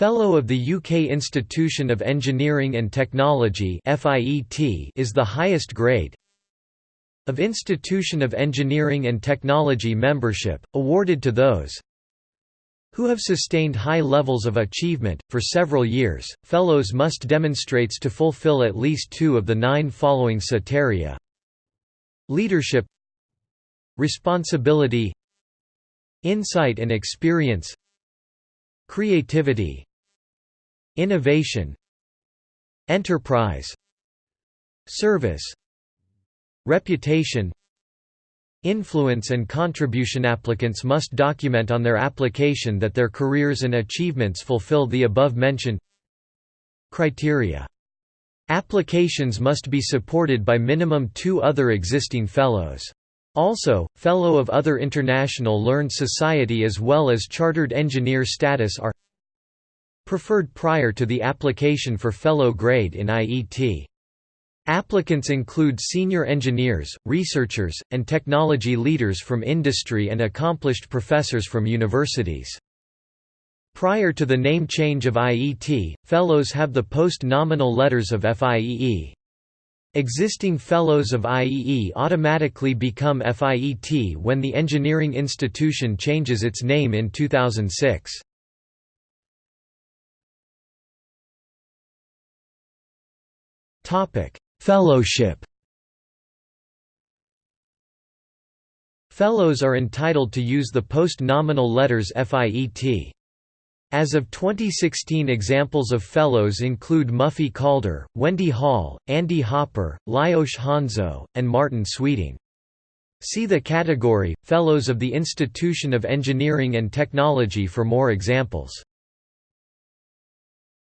Fellow of the UK Institution of Engineering and Technology is the highest grade of Institution of Engineering and Technology membership, awarded to those who have sustained high levels of achievement. For several years, fellows must demonstrates to fulfill at least two of the nine following soteria leadership responsibility insight and experience creativity innovation enterprise service reputation. Influence and contribution applicants must document on their application that their careers and achievements fulfill the above mentioned criteria. Applications must be supported by minimum two other existing fellows. Also, Fellow of other International Learned Society as well as Chartered Engineer status are preferred prior to the application for Fellow grade in IET. Applicants include senior engineers, researchers, and technology leaders from industry and accomplished professors from universities. Prior to the name change of IET, Fellows have the post-nominal letters of FIEE. Existing Fellows of IEE automatically become FIET when the engineering institution changes its name in 2006. Fellowship Fellows are entitled to use the post-nominal letters FIET. As of 2016 examples of Fellows include Muffy Calder, Wendy Hall, Andy Hopper, Lajos Hanzo, and Martin Sweeting. See the category, Fellows of the Institution of Engineering and Technology for more examples.